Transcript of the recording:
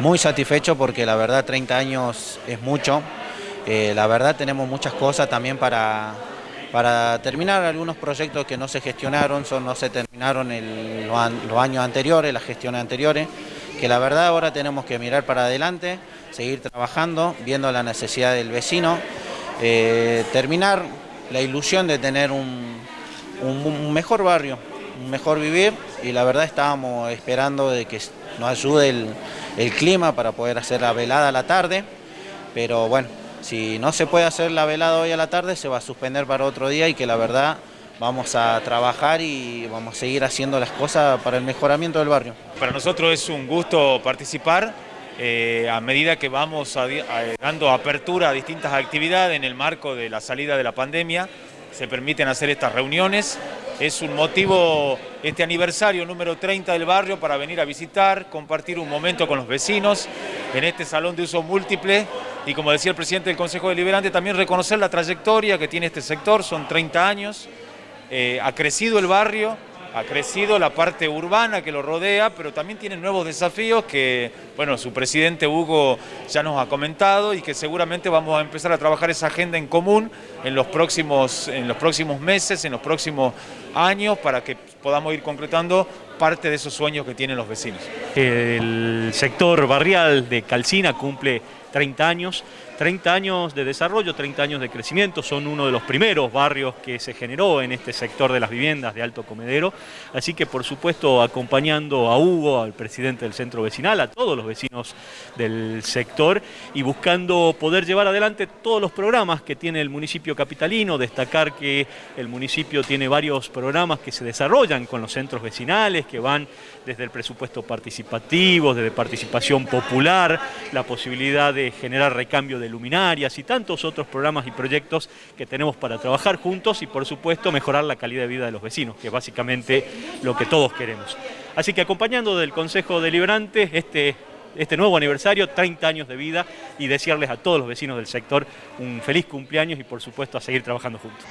Muy satisfecho porque la verdad 30 años es mucho. Eh, la verdad tenemos muchas cosas también para, para terminar algunos proyectos que no se gestionaron, son, no se terminaron los, años anteriores, las gestiones anteriores, que la verdad ahora tenemos que mirar para adelante, seguir trabajando, viendo la necesidad del vecino, eh, terminar la ilusión de tener un, mejor barrio, mejor vivir y la verdad estábamos esperando de que nos ayude el, clima para poder hacer la velada a la tarde, pero bueno, si no se puede hacer la velada hoy a la tarde, se va a suspender para otro día y que la verdad vamos a trabajar y vamos a seguir haciendo las cosas para el mejoramiento del barrio. Para nosotros es un gusto participar eh, a medida que vamos dando apertura a distintas actividades en el marco de la salida de la pandemia, se permiten hacer estas reuniones. Es un motivo, este aniversario número 30 del barrio, para venir a visitar, compartir un momento con los vecinos en este salón de uso múltiple. Y como decía el presidente del Consejo Deliberante, también reconocer la trayectoria que tiene este sector, son 30 años, eh, ha crecido el barrio, ha crecido la parte urbana que lo rodea, pero también tiene nuevos desafíos que, bueno, su presidente Hugo ya nos ha comentado y que seguramente vamos a empezar a trabajar esa agenda en común en los próximos, en los próximos meses, en los próximos años, para que podamos ir concretando parte de esos sueños que tienen los vecinos. El sector barrial de Calcina cumple 30 años, 30 años de desarrollo, 30 años de crecimiento, son uno de los primeros barrios que se generó en este sector de las viviendas de Alto Comedero, así que por supuesto acompañando a Hugo, al presidente del centro vecinal, a todos los vecinos del sector y buscando poder llevar adelante todos los programas que tiene el municipio capitalino, destacar que el municipio tiene varios programas que se desarrollan con los centros vecinales, que van desde el presupuesto participativo, desde participación popular, la posibilidad de generar recambio de luminarias y tantos otros programas y proyectos que tenemos para trabajar juntos y por supuesto mejorar la calidad de vida de los vecinos, que es básicamente lo que todos queremos. Así que acompañando del Consejo Deliberante este, este nuevo aniversario, 30 años de vida y desearles a todos los vecinos del sector un feliz cumpleaños y por supuesto a seguir trabajando juntos.